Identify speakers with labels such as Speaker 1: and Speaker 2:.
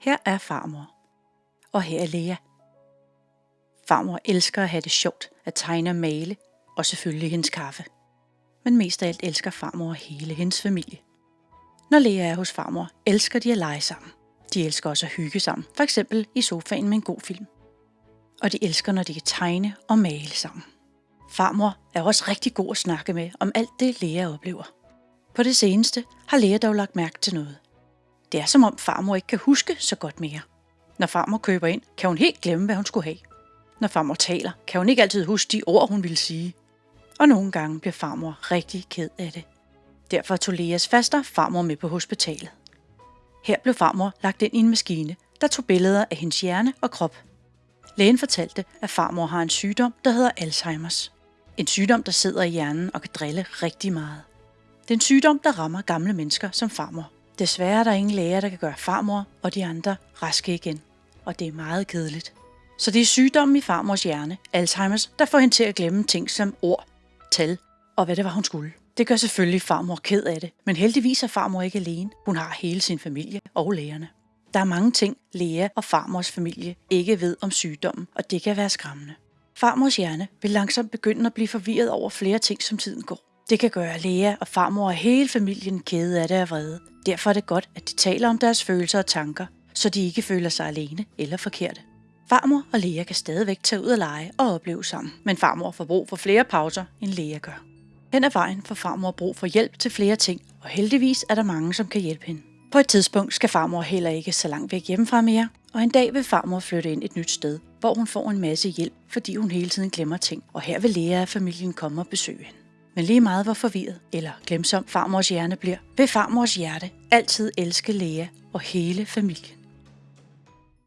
Speaker 1: Her er farmor. Og her er Lea. Farmor elsker at have det sjovt, at tegne og male, og selvfølgelig hendes kaffe. Men mest af alt elsker farmor hele hendes familie. Når Lea er hos farmor, elsker de at lege sammen. De elsker også at hygge sammen, for eksempel i sofaen med en god film. Og de elsker, når de kan tegne og male sammen. Farmor er også rigtig god at snakke med om alt det, Lea oplever. På det seneste har Lea dog lagt mærke til noget. Det er som om farmor ikke kan huske så godt mere. Når farmor køber ind, kan hun helt glemme, hvad hun skulle have. Når farmor taler, kan hun ikke altid huske de ord, hun ville sige. Og nogle gange bliver farmor rigtig ked af det. Derfor tog Leas faster farmor med på hospitalet. Her blev farmor lagt ind i en maskine, der tog billeder af hendes hjerne og krop. Lægen fortalte, at farmor har en sygdom, der hedder Alzheimers. En sygdom, der sidder i hjernen og kan drille rigtig meget. Det er en sygdom, der rammer gamle mennesker som farmor. Desværre er der ingen læger, der kan gøre farmor og de andre raske igen. Og det er meget kedeligt. Så det er sygdommen i farmors hjerne, Alzheimers, der får hende til at glemme ting som ord, tal og hvad det var, hun skulle. Det gør selvfølgelig farmor ked af det, men heldigvis er farmor ikke alene. Hun har hele sin familie og lægerne. Der er mange ting, læger og farmors familie ikke ved om sygdommen, og det kan være skræmmende. Farmors hjerne vil langsomt begynde at blive forvirret over flere ting, som tiden går. Det kan gøre Lea og farmor og hele familien kede af det og vrede. Derfor er det godt, at de taler om deres følelser og tanker, så de ikke føler sig alene eller forkerte. Farmor og Lea kan stadigvæk tage ud og lege og opleve sammen, men farmor får brug for flere pauser, end Lea gør. Hen ad vejen får farmor brug for hjælp til flere ting, og heldigvis er der mange, som kan hjælpe hende. På et tidspunkt skal farmor heller ikke så langt væk hjemmefra mere, og en dag vil farmor flytte ind et nyt sted, hvor hun får en masse hjælp, fordi hun hele tiden glemmer ting, og her vil Lea og familien komme og besøge hende. Men lige meget hvor forvirret eller glemsom farmors hjerne bliver, vil farmors hjerte altid elske Lea og hele familien.